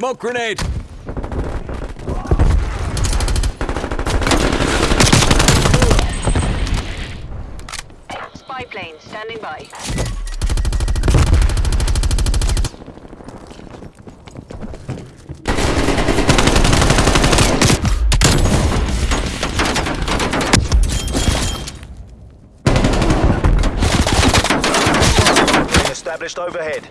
Smoke grenade! Spy plane standing by. Established overhead.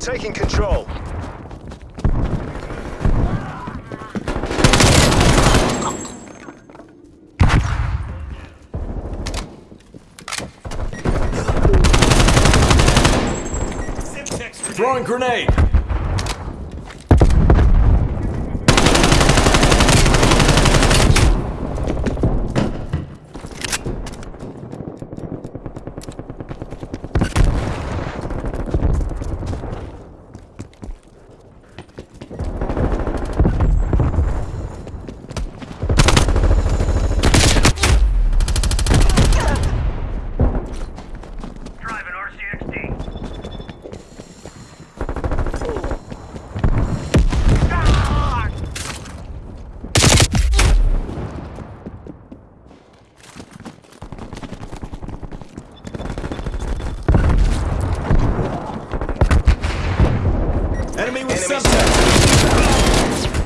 Taking control. Throwing grenade! Enemy with Enemy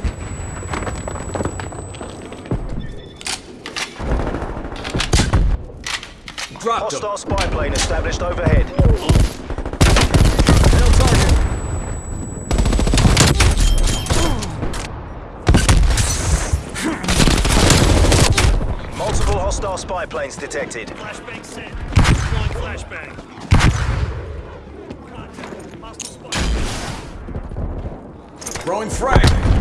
Dropped him. Hostile spy plane established overhead. Nail target. Multiple hostile spy planes detected. Flashbang set. Flashbang. Contact. Hostile spy. Throwing frag.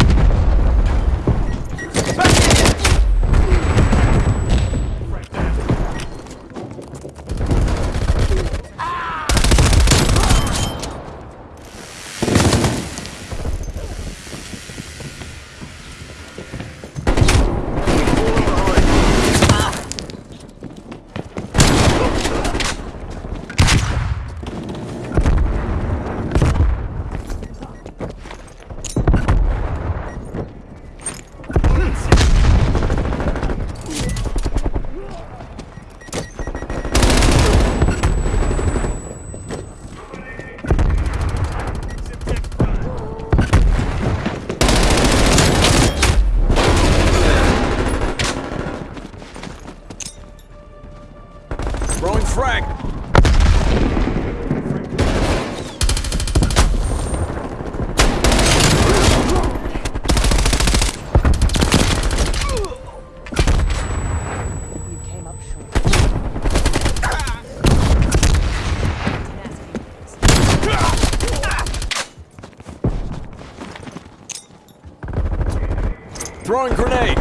Throwing grenade.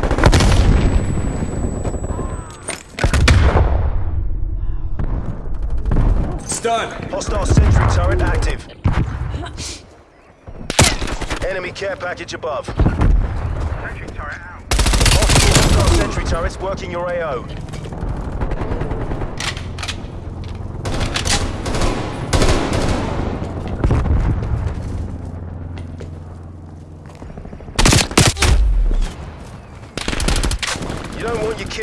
Stun. Hostile sentry turret active. Enemy care package above. Sentry turret out. Hostile sentry turrets working your AO.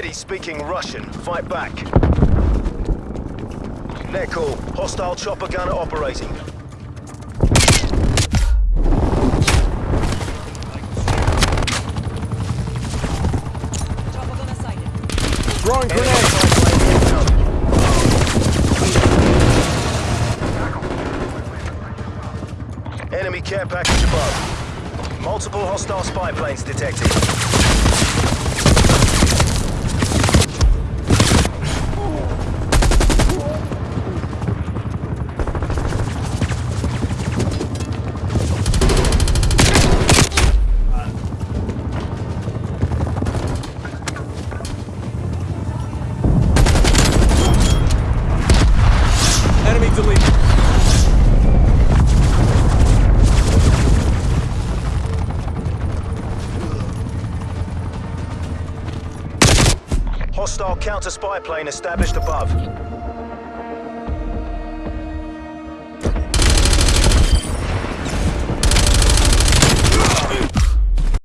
kitty speaking Russian. Fight back. Net call. Hostile chopper gunner operating. Throwing grenade! Enemy care package above. Multiple hostile spy planes detected. Hostile counter spy plane established above.